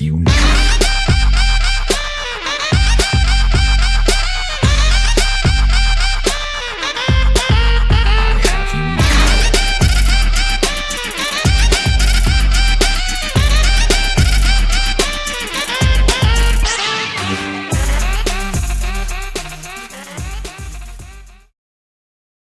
you now.